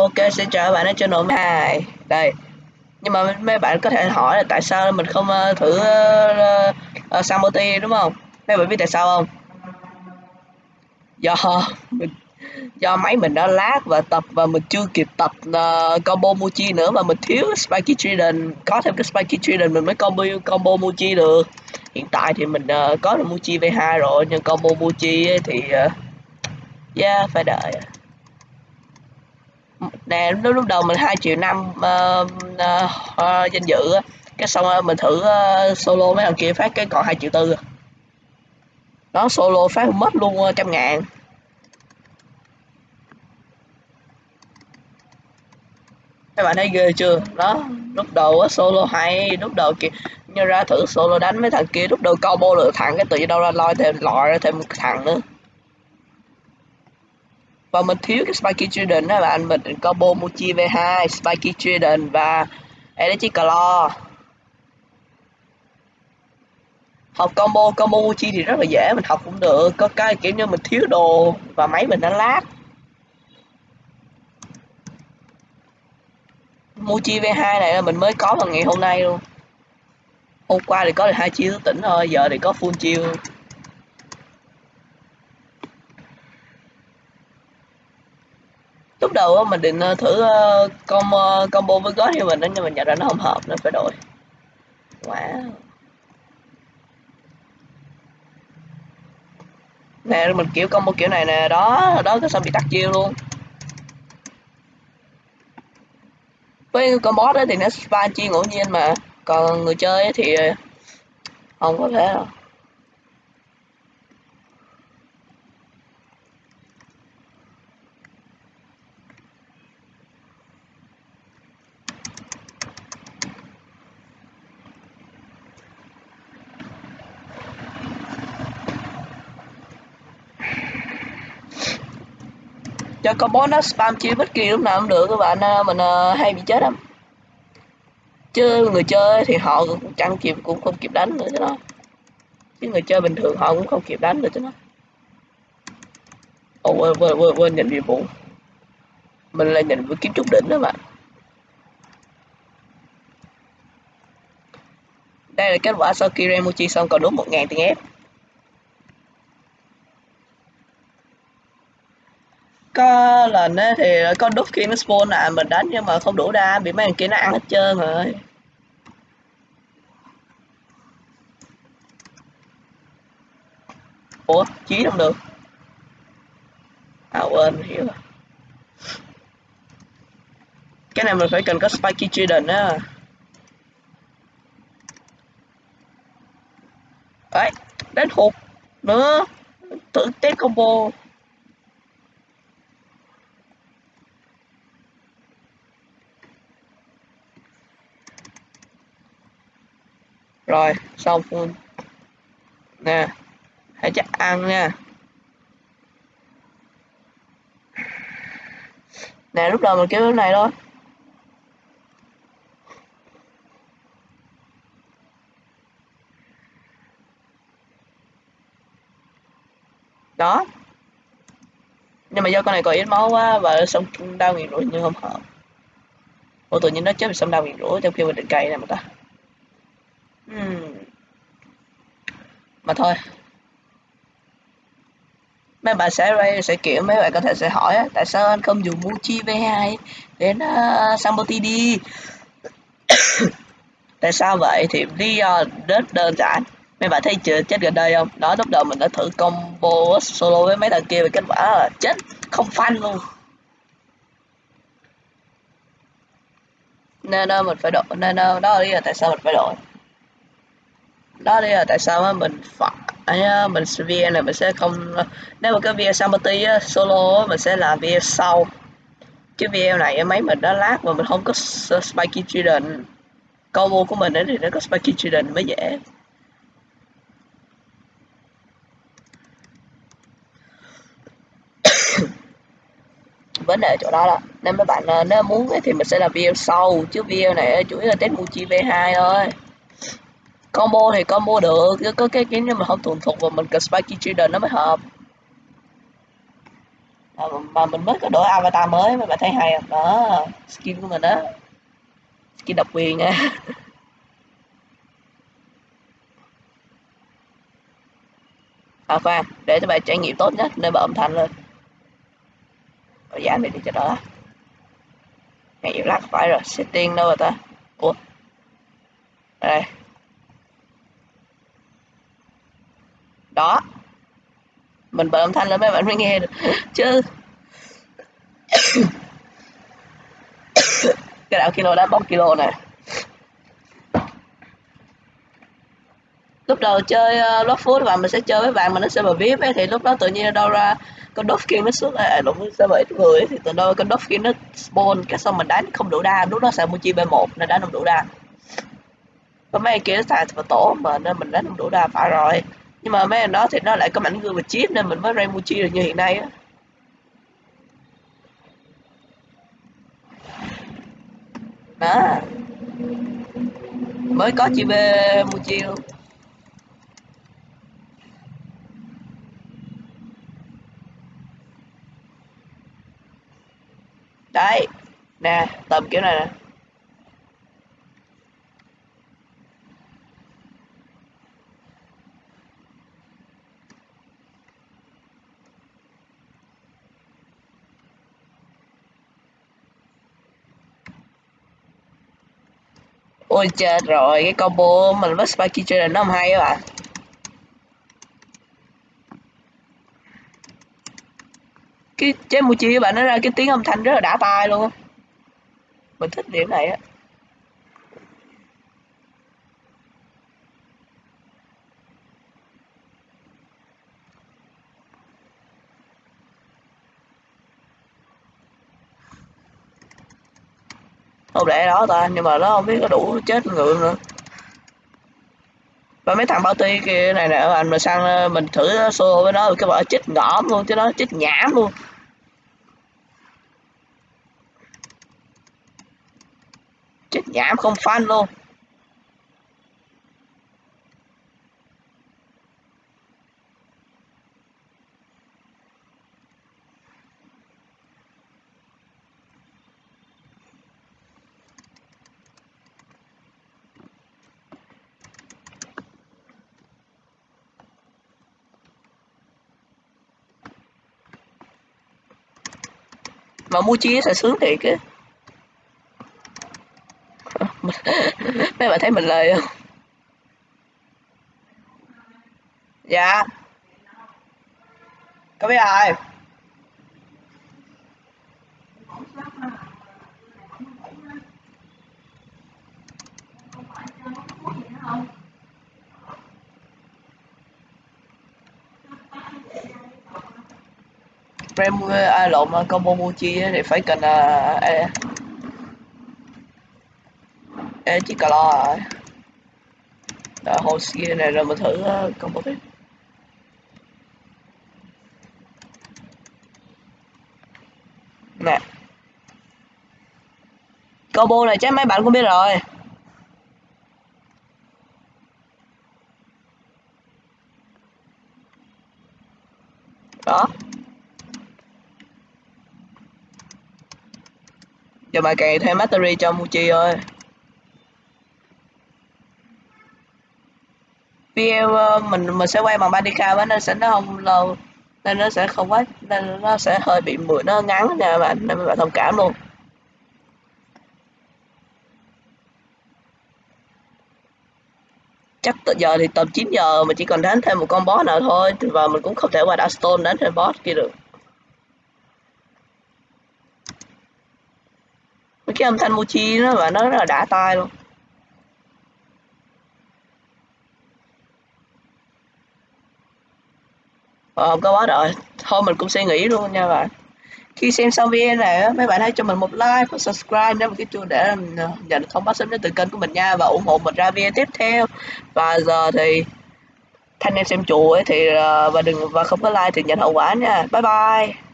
Ok, sẽ chào bạn ở channel 2 Đây. Nhưng mà mấy bạn có thể hỏi là tại sao mình không uh, thử ờ, ờ, uh, uh, Samoti đúng không? Mấy bạn biết tại sao không? Do mình do máy mình đã lát và tập và mình chưa kịp tập uh, combo Muji nữa mà mình thiếu Spiky Trident. Có thêm cái Spiky Trident mình mới combo combo Muji được. Hiện tại thì mình uh, có được Muji V2 rồi nhưng combo Muji thì uh, yeah phải đợi nè lúc lúc đầu mình hai triệu năm uh, uh, uh, danh dự cái xong uh, mình thử uh, solo mấy thằng kia phát cái còn hai triệu tư à. đó solo phát mất luôn uh, trăm ngàn. Các bạn thấy ghê chưa? Đó lúc đầu á solo hay lúc đầu kìa như ra thử solo đánh mấy thằng kia lúc đầu combo được thằng cái tự nhiên đâu ra loi thêm lòi ra thêm một thằng nữa và mình thiếu cái Spiky Trident đó bạn mình combo mochi V2 Spiky Trident và Electric Claw. Học combo combo Muchi thì rất là dễ, mình học cũng được. Có cái kiểu như mình thiếu đồ và máy mình nó lát Mochi V2 này là mình mới có vào ngày hôm nay luôn. Hôm qua thì có được hai chiêu tỉnh thôi, giờ thì có full chiêu. Lúc đầu mình định ờ, thử ờ, combo combo với God như mình nhưng mình nhận ra nó không hợp nên phải đổi. Wow. Nè, mình kiểu combo kiểu này nè, đó đó, cái sao bị tắt chiêu luôn. Với con boss thì nó spawn chi ngẫu nhiên mà, còn người chơi thì không có thể đâu. Cho combo nó spam chia bất kỳ lúc nào cũng được các bạn à, mình à, hay bị chết lắm. Chứ người chơi thì họ cũng chẳng kịp cũng không kịp đánh nữa chứ nó. Chứ người chơi bình thường họ cũng không kịp đánh được chứ nó. Ồ quên quên quên, quên nhận nhiệm vụ mình là nhận với kiếm trúc đỉnh đó bạn. Đây là kết quả sau khi Remuchi xong còn đúng 1.000 tiền ép. Có lần á thì có đúc khi nó spawn à mình đánh nhưng mà không đủ đa, bị mấy thằng kia nó ăn hết trơn rồi. Ủa, chí không được. À quên, hiểu. Rồi cái này mình phải cần có spiky trident á. Đấy đến hụt nữa. Tự test combo. Rồi, xong. Phun nè, hãy chắc ăn nha. Nè, lúc đầu mình kêu cái này thôi. Đó. Nhưng mà do con này còn ít máu quá và xong đau nghiền rủi nhưng không hợp ủa, tự nhiên nó chết vì xong đau nghiền rủi trong khi mình định cây này mà ta. Mà thôi. Mấy bạn sẽ sẽ kiểu mấy bạn có thể sẽ hỏi tại sao anh không dùng Muji V2 đến ờ, uh, Samboti đi. tại sao vậy? Thì lý do rất đơn giản. Mấy bạn thấy chưa? Chết gần đây không? Đó lúc đầu mình đã thử combo solo với mấy thằng kia và kết quả là chết không phanh luôn. Nên mình phải đổi nên đó là lý do tại sao mình phải đổi đó đây là tại sao á? Mình phải mình VN này mình sẽ không nếu mà cái video Samati á, solo mình sẽ làm VN sau. Chứ video này máy mình đã lát mà mình không có spiky trident combo của mình thì nó có spiky trident mới dễ. Vấn đề chỗ đó là nên mấy bạn à, nếu muốn thì mình sẽ làm video sau. Chứ video này chủ yếu là test Muji V2 thôi combo thì combo được có cái kiếm nhưng mà không thuần thục và mình cần spiky trader nó mới hợp. À, mà mình mới có đổi avatar mới mấy bạn thấy hay không? Đó skin của mình đó skin độc quyền nha à khoan để cho bạn trải nghiệm tốt nhất nên bật âm thanh lên. Rồi giảm đi cho đỡ ngày lắc phải rồi setting đâu rồi ta? Ủa? Đây. Đó. Mình bật âm thanh lên mấy bạn mới nghe được. Chứ. Cái đạo kilo đã bóc kilo này. Lúc đầu chơi uh, lót phút và mình sẽ chơi với bạn mà nó sẽ vào VIP ấy, thì lúc đó tự nhiên đâu ra con Dolphin nó xuất à, lại đúng sẽ bảy người thì từ đâu con Dolphin nó spawn cái xong mình đánh không đủ đa. Lúc đó xài Muchi B1 nên đánh không đủ đa. Có mấy kia nó xài vào tổ mà nên mình đánh không đủ đa phải rồi nhưng mà mấy anh đó thì nó lại có mảnh gương và chip nên mình mới ra Muchi được như hiện nay á. Đó mới có chi B Muchi luôn. Đấy. Nè, tầm kiểu này nè. Ôi, chết rồi, cái combo mình với spiky trader nó không hay các bạn. Cái chế mùi chi các bạn nó ra cái tiếng âm thanh rất là đã tai luôn mình thích điểm này á. Không lẽ đó ta, nhưng mà nó không biết có đủ chết ngựa nữa. Và mấy thằng bao ti kia này nè, anh mà sang ờ, mình thử xô với nó, cái vợ chết ngõm luôn, chứ nó chết nhảm luôn. Chết nhảm không fan luôn. Mà mua chia sẽ sướng thiệt á mấy bạn thấy mình lời không? Dạ. Có biết ai? Frame ờ, à, lộn ờ, combo Muji thì phải cần ờ, à, à, Ê, chiếc cà lo rồi Đó, hồ kia này rồi mình thử uh, combo tiếp. Nè. Combo này chắc mấy bạn cũng biết rồi. Đó. Giờ bà cày thêm battery cho Muji ơi. Video ờ, mình mình sẽ quay bằng Bandicam á, nên sẽ nó không lâu, nên nó sẽ không quá, nên nó sẽ hơi bị mượn nó ngắn nha bạn nên bạn thông cảm luôn. Chắc từ giờ thì tầm 9 giờ mình chỉ còn đánh thêm một con boss nào thôi, và mình cũng không thể qua Darkstone đánh thêm boss kia được. Cái âm thanh mochi nó và nó rất là đã tai luôn. Ờ, không có quá rồi thôi mình cũng sẽ nghĩ luôn nha bạn. Khi xem xong video này mấy bạn hãy cho mình một like và subscribe để một cái chuông để ờ, nhận thông báo sớm nhất từ kênh của mình nha và ủng hộ mình ra video tiếp theo. Và giờ thì thanh em xem chùa thì ờ, và đừng và không có like thì nhận hậu quả nha. Bye bye.